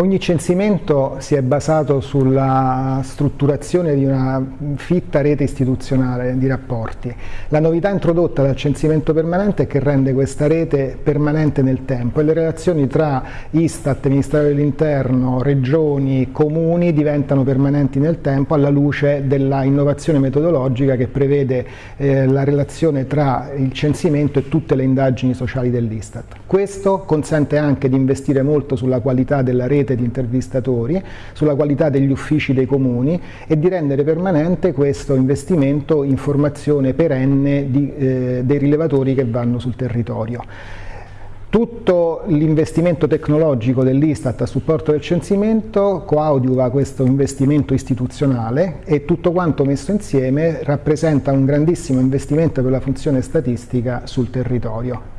Ogni censimento si è basato sulla strutturazione di una fitta rete istituzionale di rapporti. La novità introdotta dal censimento permanente è che rende questa rete permanente nel tempo e le relazioni tra Istat, Ministero dell'Interno, regioni, comuni diventano permanenti nel tempo alla luce della innovazione metodologica che prevede eh, la relazione tra il censimento e tutte le indagini sociali dell'Istat. Questo consente anche di investire molto sulla qualità della rete rete di intervistatori, sulla qualità degli uffici dei comuni e di rendere permanente questo investimento in formazione perenne di, eh, dei rilevatori che vanno sul territorio. Tutto l'investimento tecnologico dell'Istat a supporto del censimento coadiuva questo investimento istituzionale e tutto quanto messo insieme rappresenta un grandissimo investimento per la funzione statistica sul territorio.